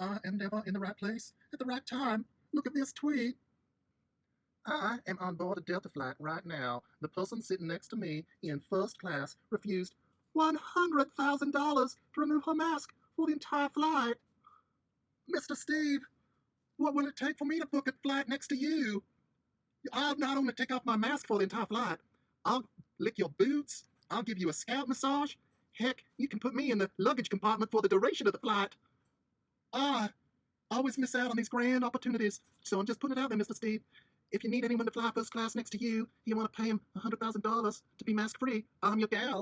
I am never in the right place at the right time. Look at this tweet. I am on board a Delta flight right now. The person sitting next to me in first class refused $100,000 to remove her mask for the entire flight. Mr. Steve, what will it take for me to book a flight next to you? I'll not only take off my mask for the entire flight, I'll lick your boots, I'll give you a scalp massage. Heck, you can put me in the luggage compartment for the duration of the flight. Always miss out on these grand opportunities, so I'm just putting it out there, Mr. Steve. If you need anyone to fly first class next to you, you want to pay him $100,000 to be mask free, I'm your gal.